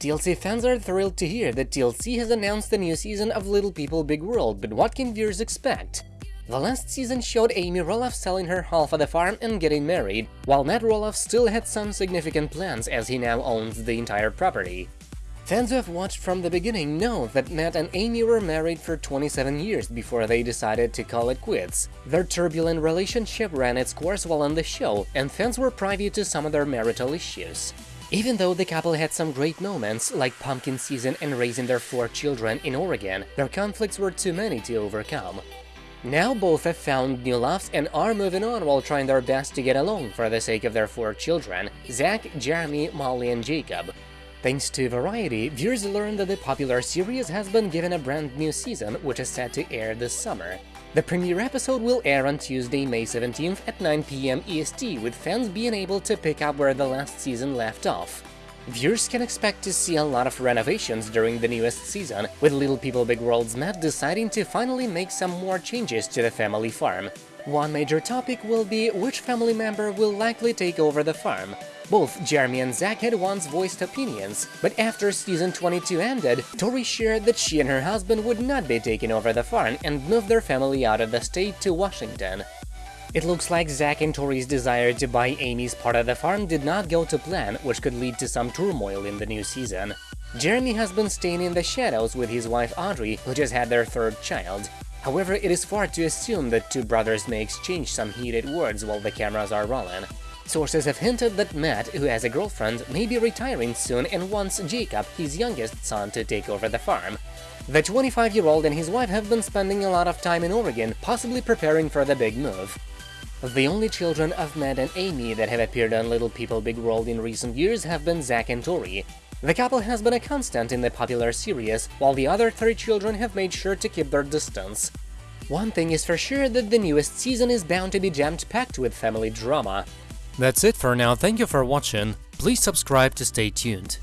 TLC fans are thrilled to hear that TLC has announced a new season of Little People Big World, but what can viewers expect? The last season showed Amy Roloff selling her half of the farm and getting married, while Matt Roloff still had some significant plans as he now owns the entire property. Fans who have watched from the beginning know that Matt and Amy were married for 27 years before they decided to call it quits. Their turbulent relationship ran its course while on the show, and fans were privy to some of their marital issues. Even though the couple had some great moments, like pumpkin season and raising their four children in Oregon, their conflicts were too many to overcome. Now both have found new loves and are moving on while trying their best to get along for the sake of their four children, Zach, Jeremy, Molly and Jacob. Thanks to Variety, viewers learned that the popular series has been given a brand new season, which is set to air this summer. The premiere episode will air on Tuesday, May 17th at 9pm EST, with fans being able to pick up where the last season left off. Viewers can expect to see a lot of renovations during the newest season, with Little People Big World's Matt deciding to finally make some more changes to the family farm. One major topic will be which family member will likely take over the farm. Both Jeremy and Zach had once voiced opinions, but after season 22 ended, Tori shared that she and her husband would not be taking over the farm and move their family out of the state to Washington. It looks like Zach and Tori's desire to buy Amy's part of the farm did not go to plan, which could lead to some turmoil in the new season. Jeremy has been staying in the shadows with his wife Audrey, who just had their third child. However, it is far to assume that two brothers may exchange some heated words while the cameras are rolling. Sources have hinted that Matt, who has a girlfriend, may be retiring soon and wants Jacob, his youngest son, to take over the farm. The 25-year-old and his wife have been spending a lot of time in Oregon, possibly preparing for the big move. The only children of Matt and Amy that have appeared on Little People Big World in recent years have been Zach and Tori. The couple has been a constant in the popular series, while the other three children have made sure to keep their distance. One thing is for sure that the newest season is bound to be jammed-packed with family drama. That's it for now, thank you for watching, please subscribe to stay tuned.